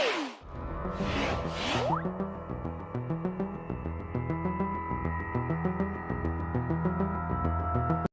フフフ。